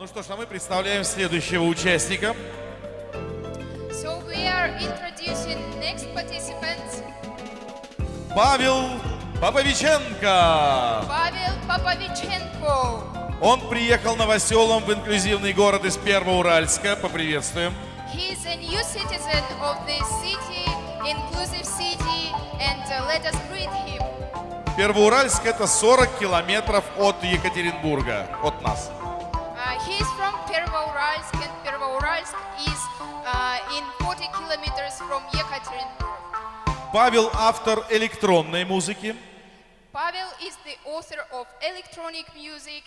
Ну что ж, а мы представляем следующего участника. So we are introducing next participant, Павел Поповиченко. Pavel Popovichenko. Он приехал новоселом в инклюзивный город из Первоуральска. Поприветствуем. He is a new citizen of the city, inclusive city, and uh, let us greet him. Первоуральск это 40 километров от Екатеринбурга, от нас. Is uh, in 40 kilometers from Yekaterinburg. Павел автор электронной музыки. Pavel is the author of electronic music.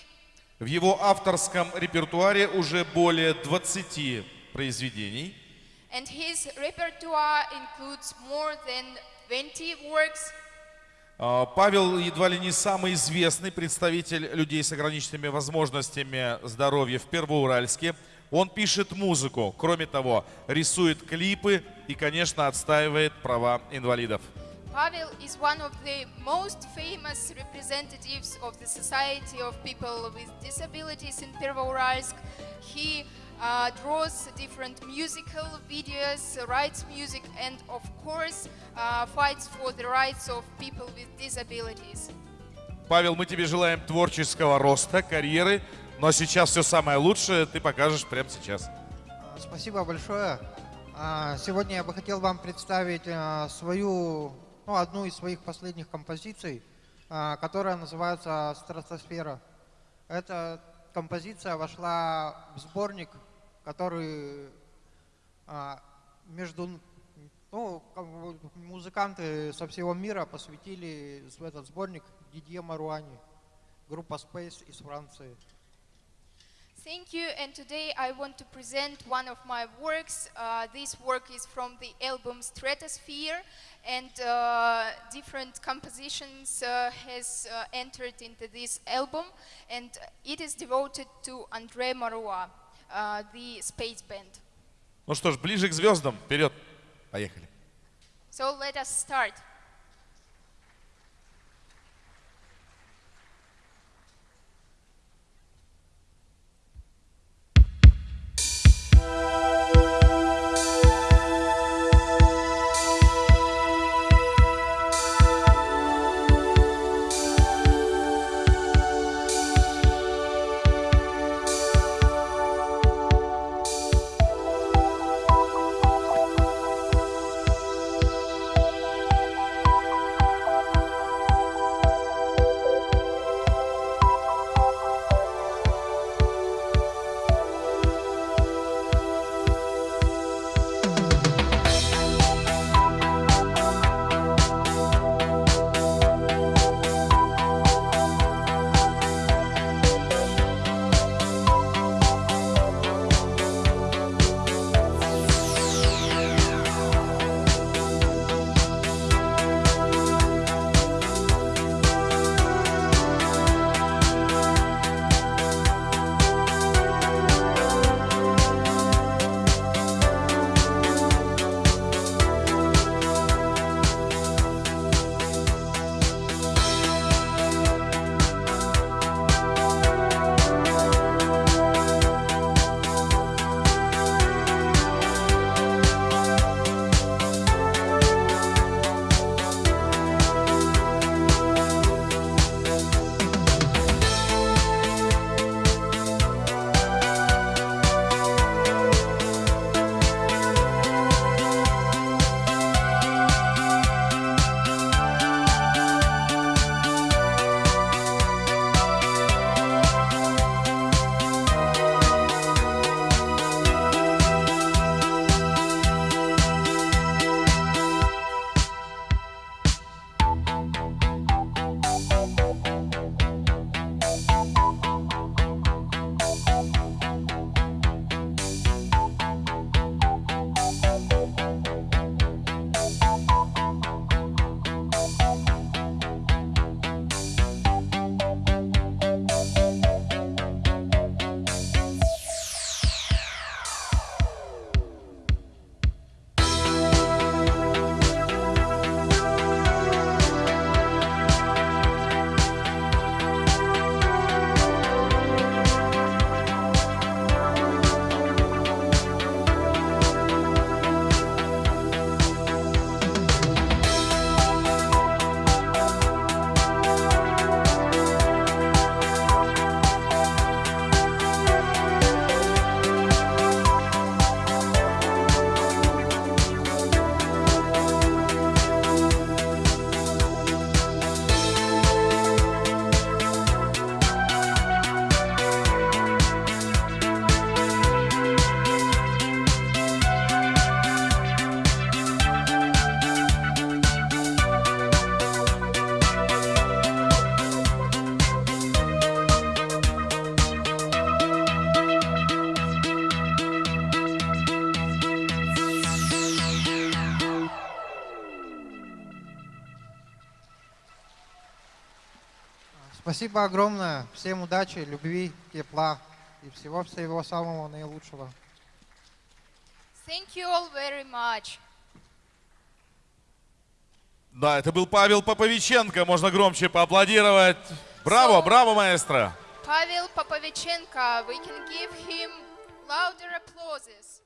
В его авторском репертуаре уже более 20 произведений. And his repertoire includes more than 20 works. А, Павел едва ли не самый известный представитель людей с ограниченными возможностями здоровья в Первоуральске. Он пишет музыку, кроме того, рисует клипы и, конечно, отстаивает права инвалидов. Pavel is one of the most famous representatives of the Society of People with Disabilities in Pervouralsk. He uh, draws different musical videos, writes music, and of course uh, fights for the rights of people with disabilities. Павел, мы тебе желаем творческого роста, карьеры, но сейчас все самое лучшее ты покажешь прямо сейчас. Спасибо большое. А, Сегодня я бы хотел вам представить а, свою, ну, одну из своих последних композиций, а, которая называется «Стратосфера». Эта композиция вошла в сборник, который между, ну, музыканты со всего мира посвятили в этот сборник Дидье Маруани, группа Space из Франции. Thank you, and today I want to present one of my works. Uh, this work is from the album Stratosphere, and uh, different compositions uh, has uh, entered into this album, and it is devoted to André Marois, uh, the space band. Ну что ж, ближе к звездам, вперед, поехали. So let us start. Спасибо огромное. Всем удачи, любви, тепла и всего-всего самого наилучшего. Thank you all very much. Да, это был Павел Поповиченко. Можно громче поаплодировать. Браво, So- браво, маэстро. Pavel Popovichenko, we can give him louder applauses.